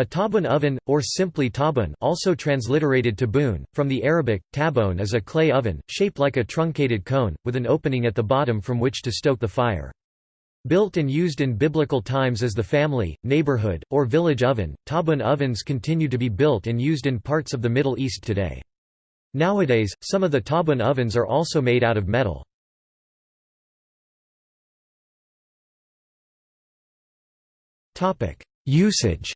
A tabun oven, or simply tabun also transliterated tabun, from the Arabic, tabon is a clay oven, shaped like a truncated cone, with an opening at the bottom from which to stoke the fire. Built and used in biblical times as the family, neighborhood, or village oven, tabun ovens continue to be built and used in parts of the Middle East today. Nowadays, some of the tabun ovens are also made out of metal. Usage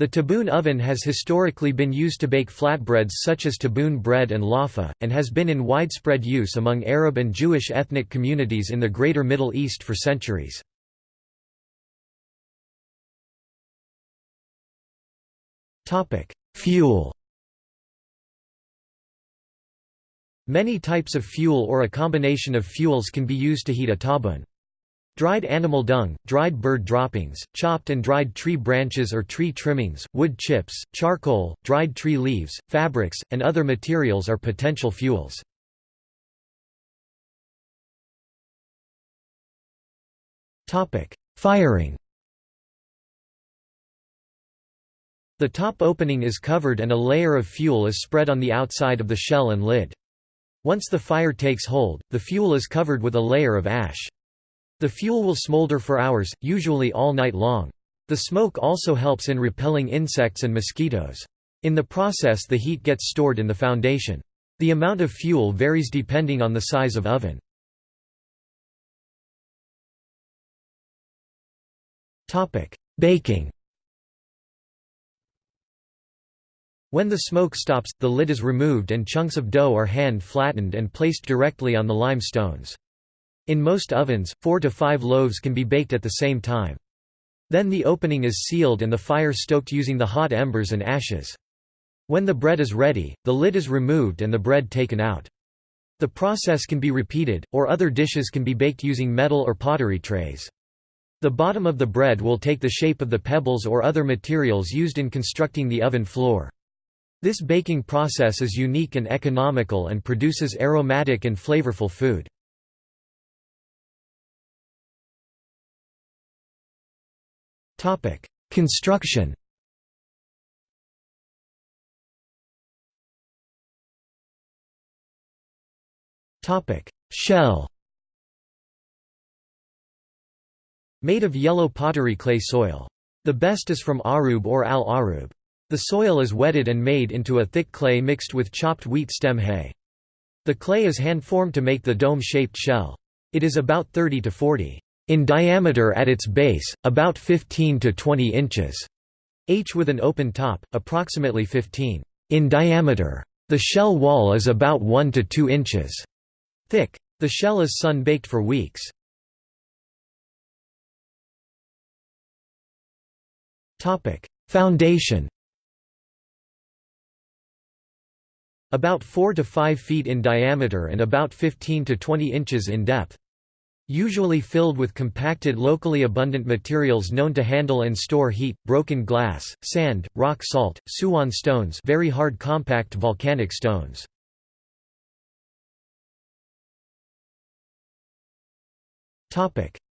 The taboon oven has historically been used to bake flatbreads such as taboon bread and lafa, and has been in widespread use among Arab and Jewish ethnic communities in the Greater Middle East for centuries. Fuel Many types of fuel or a combination of fuels can be used to heat a tabun. Dried animal dung, dried bird droppings, chopped and dried tree branches or tree trimmings, wood chips, charcoal, dried tree leaves, fabrics, and other materials are potential fuels. Firing The top opening is covered and a layer of fuel is spread on the outside of the shell and lid. Once the fire takes hold, the fuel is covered with a layer of ash. The fuel will smolder for hours, usually all night long. The smoke also helps in repelling insects and mosquitoes. In the process the heat gets stored in the foundation. The amount of fuel varies depending on the size of oven. Baking When the smoke stops, the lid is removed and chunks of dough are hand flattened and placed directly on the lime stones. In most ovens, four to five loaves can be baked at the same time. Then the opening is sealed and the fire stoked using the hot embers and ashes. When the bread is ready, the lid is removed and the bread taken out. The process can be repeated, or other dishes can be baked using metal or pottery trays. The bottom of the bread will take the shape of the pebbles or other materials used in constructing the oven floor. This baking process is unique and economical and produces aromatic and flavorful food. Topic: Construction. Topic: Shell. Made of yellow pottery clay soil. The best is from Arub or Al Arub. The soil is wetted and made into a thick clay mixed with chopped wheat stem hay. The clay is hand-formed to make the dome-shaped shell. It is about 30 to 40 in diameter at its base, about 15 to 20 inches, h with an open top, approximately 15 in diameter. The shell wall is about 1 to 2 inches thick. The shell is sun-baked for weeks. Foundation About 4 to 5 feet in diameter and about 15 to 20 inches in depth. Usually filled with compacted locally abundant materials known to handle and store heat, broken glass, sand, rock salt, Suwan stones very hard compact volcanic stones.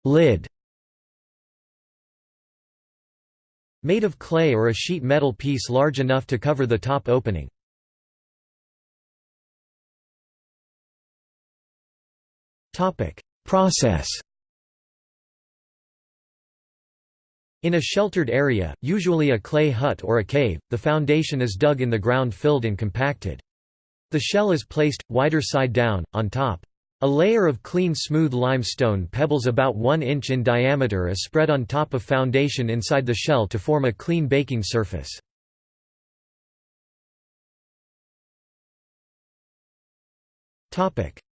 Lid Made of clay or a sheet metal piece large enough to cover the top opening. Topic Process In a sheltered area, usually a clay hut or a cave, the foundation is dug in the ground filled and compacted. The shell is placed, wider side down, on top. A layer of clean smooth limestone pebbles about 1 inch in diameter is spread on top of foundation inside the shell to form a clean baking surface.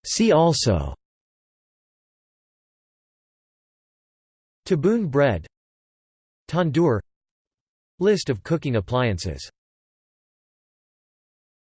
See also Tabun bread Tandoor List of cooking appliances